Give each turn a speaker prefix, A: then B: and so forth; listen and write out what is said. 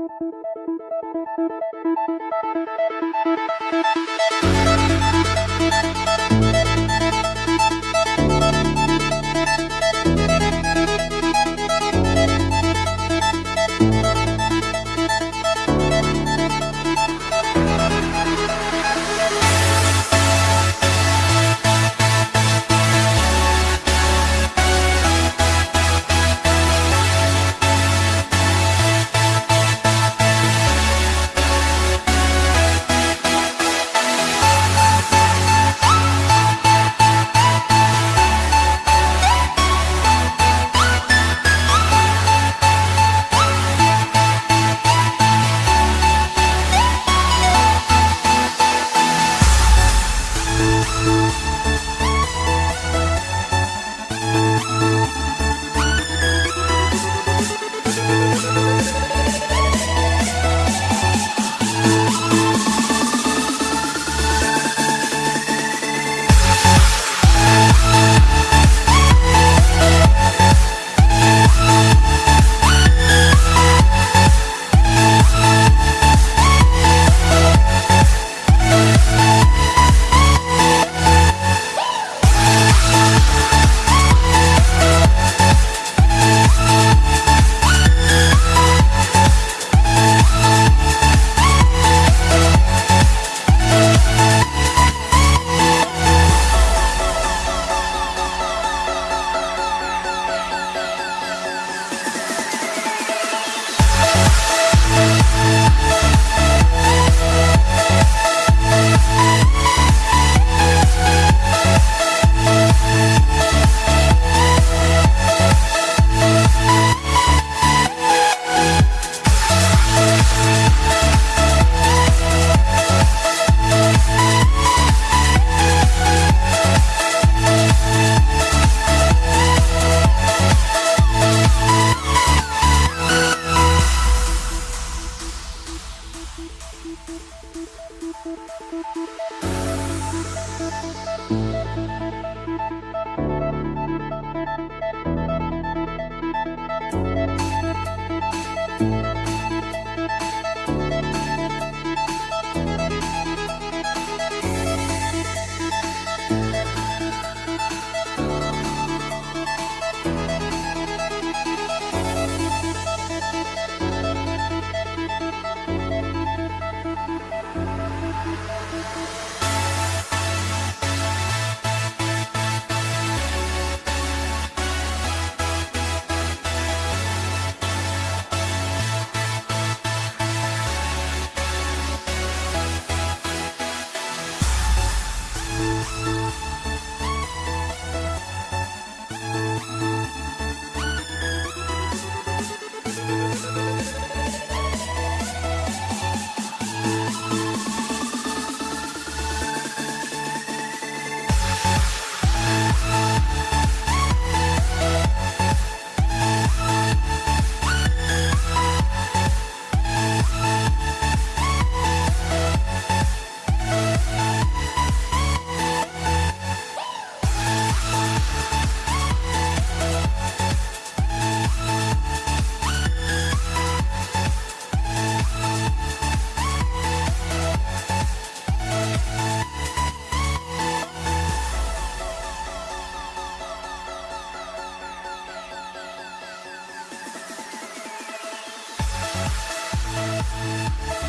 A: Música Thank you. Música